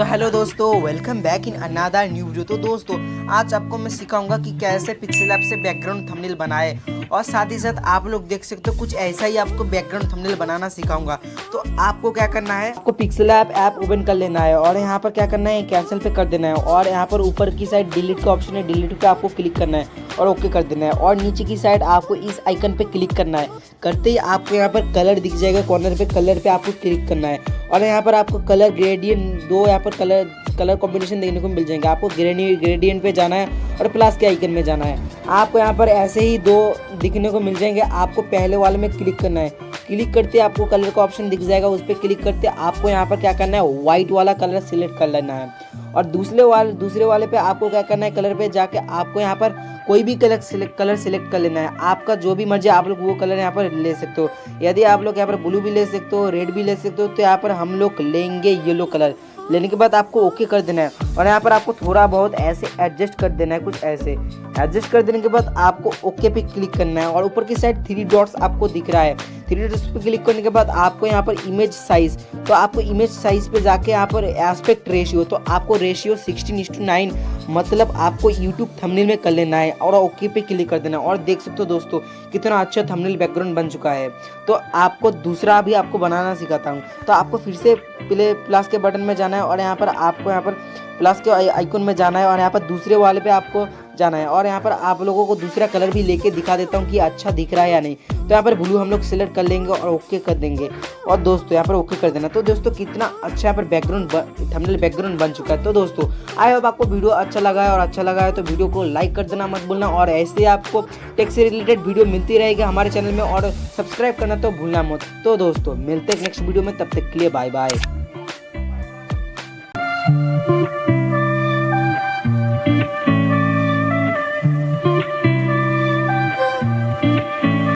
तो हेलो दोस्तों welcome back in another new video तो दोस्तों, आज आपको मैं सिखाऊँगा कि कैसे पिक्सल ऐप से बैकग्राउंड थंबनेल बनाए। और साथ ही साथ आप लोग देख सकते हो, कुछ ऐसा ही आपको बैकग्राउंड थंबनेल बनाना सिखाऊँगा। तो आपको क्या करना है? आपको पिक्सल ऐप ऐप ओपन कर लेना है। और यहाँ पर क्या करना है? कैंसिल पे कर देना है। और यहाँ पर ऊपर की साइड डिलीट का ऑप्शन है। डिलीट पे आपको क्लिक करना है। और ओके कर देना है। और नीचे की साइड आपको इस आइकन पे क्लिक करना है। करते ही आपको यहाँ पर कलर दिख जाएगा कॉर्नर पे कलर पे आपको क्लिक करना है। और यहाँ पर आपको कलर ग्रेडियंट दो यहाँ पर कलर कलर कॉम्बिनेशन देखने को मिल जाएँगे। आपको ग्रेडियंट पे जाना है और प्लस के आइकन में जाना है। आपको यहाँ पर ऐसे ही दो दिखने को मिल जाएँगे। आपको पहले वाले में क्लिक करना है। क्लिक करते आपको कलर का ऑप्शन दिख जाएगा। उस पर क्लिक करते आपको यहाँ पर क्या करना है? व्हाइट वाला कलर सिलेक्ट कर लेना है। और दूसरे वाले दूसरे वाले पे आपको क्या करना है कलर पे जाके आपको यहाँ पर कोई भी कलर सिलेक्ट कलर सिलेक्ट कर लेना है। आपका जो भी मर्ज़ी, आप लोग वो कलर यहाँ पर ले सकते हो। यदि आप लोग यहाँ पर ब्लू भी ले सकते हो रेड भी ले सकते हो तो यहाँ पर हम लोग लेंगे येलो कलर लेने के बाद आपको ओके कर देना है। और यहाँ पर आपको थोड़ा बहुत ऐसे एडजस्ट कर देना है, कुछ ऐसे। एडजस्ट कर देने के बाद आपको ओके पे क्लिक करना है और ऊपर की साइड थ्री डॉट्स आपको दिख रहा है। थ्री डॉट्स पे क्लिक करने के बाद आपको यहाँ पर इमेज साइज़ तो आपको इमेज साइज़ पे जाके यहाँ पर एस्पेक्ट रेशियो तो आपको रेशियो सिक्सटीन इंस टू नाइन मतलब आपको यूट्यूब थंबनेल में कर लेना है और ओके पे क्लिक कर देना है। और देख सकते हो दोस्तों, कितना अच्छा थंबनेल बैकग्राउंड बन चुका है। तो आपको दूसरा भी आपको बनाना सिखाता हूँ। तो आपको फिर से प्ले प्लस के बटन में जाना है और यहाँ पर आपको यहाँ पर प्लस के आइकन में जाना है और यहाँ पर दूसरे वाले पे आपको जाना है। और यहाँ पर आप लोगों को दूसरा कलर भी लेके दिखा देता हूँ कि अच्छा दिख रहा है या नहीं। तो यहाँ पर ब्लू हम लोग सिलेक्ट कर लेंगे और ओके कर देंगे। और दोस्तों, यहाँ पर ओके कर देना। तो दोस्तों, कितना अच्छा यहाँ पर बैकग्राउंड थंबनेल बैकग्राउंड बन चुका है। तो दोस्तों आई होप आपको वीडियो अच्छा लगा है और अच्छा लगा है तो वीडियो को लाइक कर देना मत भूलना। और ऐसे आपको टेक से रिलेटेड वीडियो मिलती रहेगी हमारे चैनल में और सब्सक्राइब करना तो भूलना मत। तो दोस्तों, मिलते हैं नेक्स्ट वीडियो में। तब तक के लिए बाय बाय